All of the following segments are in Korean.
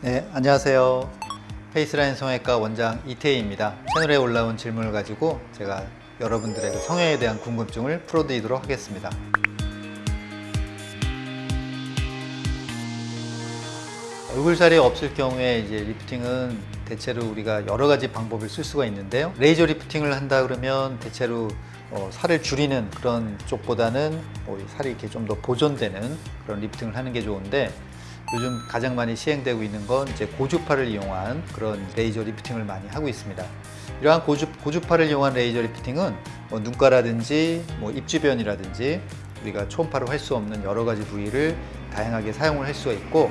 네, 안녕하세요. 페이스라인 성형외과 원장 이태희입니다. 채널에 올라온 질문을 가지고 제가 여러분들의 그 성형에 대한 궁금증을 풀어드리도록 하겠습니다. 얼굴살이 없을 경우에 이제 리프팅은 대체로 우리가 여러 가지 방법을 쓸 수가 있는데요. 레이저 리프팅을 한다 그러면 대체로 어, 살을 줄이는 그런 쪽보다는 뭐 살이 이렇게 좀 더 보존되는 그런 리프팅을 하는 게 좋은데 요즘 가장 많이 시행되고 있는 건 이제 고주파를 이용한 그런 레이저 리프팅을 많이 하고 있습니다. 이러한 고주, 고주파를 이용한 레이저 리프팅은 뭐 눈가라든지 뭐 입 주변이라든지 우리가 초음파로 할 수 없는 여러 가지 부위를 다양하게 사용을 할 수가 있고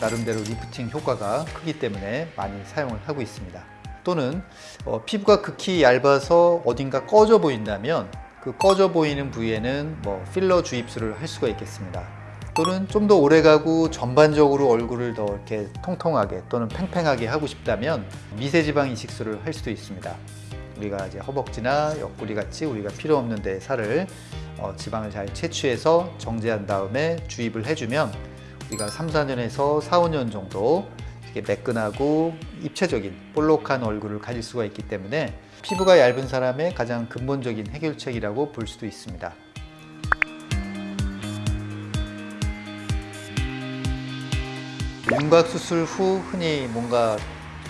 나름대로 리프팅 효과가 크기 때문에 많이 사용을 하고 있습니다. 또는 어, 피부가 극히 얇아서 어딘가 꺼져 보인다면 그 꺼져 보이는 부위에는 뭐 필러 주입술을 할 수가 있겠습니다. 또는 좀 더 오래가고 전반적으로 얼굴을 더 이렇게 통통하게 또는 팽팽하게 하고 싶다면 미세지방 이식술을 할 수도 있습니다. 우리가 이제 허벅지나 옆구리 같이 우리가 필요 없는 데 살을 어, 지방을 잘 채취해서 정제한 다음에 주입을 해주면 우리가 3, 4년에서 4, 5년 정도 이렇게 매끈하고 입체적인 볼록한 얼굴을 가질 수가 있기 때문에 피부가 얇은 사람의 가장 근본적인 해결책이라고 볼 수도 있습니다. 윤곽 수술 후 흔히 뭔가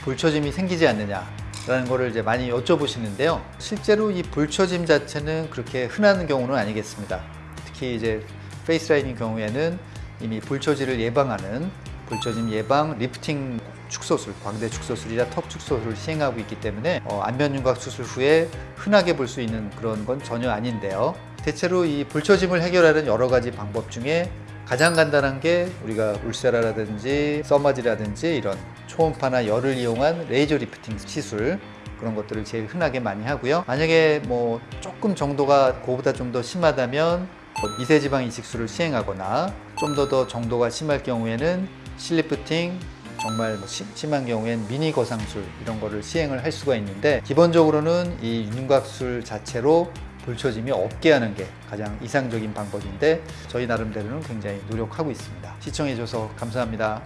볼처짐이 생기지 않느냐 라는 거를 이제 많이 여쭤보시는데요. 실제로 이 볼처짐 자체는 그렇게 흔한 경우는 아니겠습니다. 특히 이제 페이스라인인 경우에는 이미 볼처짐을 예방하는 볼처짐 예방 리프팅 축소술, 광대 축소술이나 턱 축소술을 시행하고 있기 때문에 어, 안면윤곽 수술 후에 흔하게 볼 수 있는 그런 건 전혀 아닌데요. 대체로 이 볼처짐을 해결하는 여러 가지 방법 중에 가장 간단한 게 우리가 Ulthera라든지 Thermage라든지 이런 초음파나 열을 이용한 레이저 리프팅 시술 그런 것들을 제일 흔하게 많이 하고요. 만약에 뭐 조금 정도가 그보다 좀 더 심하다면 뭐 미세지방 이식술을 시행하거나 좀 더 더 정도가 심할 경우에는 실리프팅 정말 뭐 심한 경우엔 미니 거상술 이런 거를 시행을 할 수가 있는데 기본적으로는 이 윤곽술 자체로 볼처짐이 없게 하는 게 가장 이상적인 방법인데 저희 나름대로는 굉장히 노력하고 있습니다. 시청해 주셔서 감사합니다.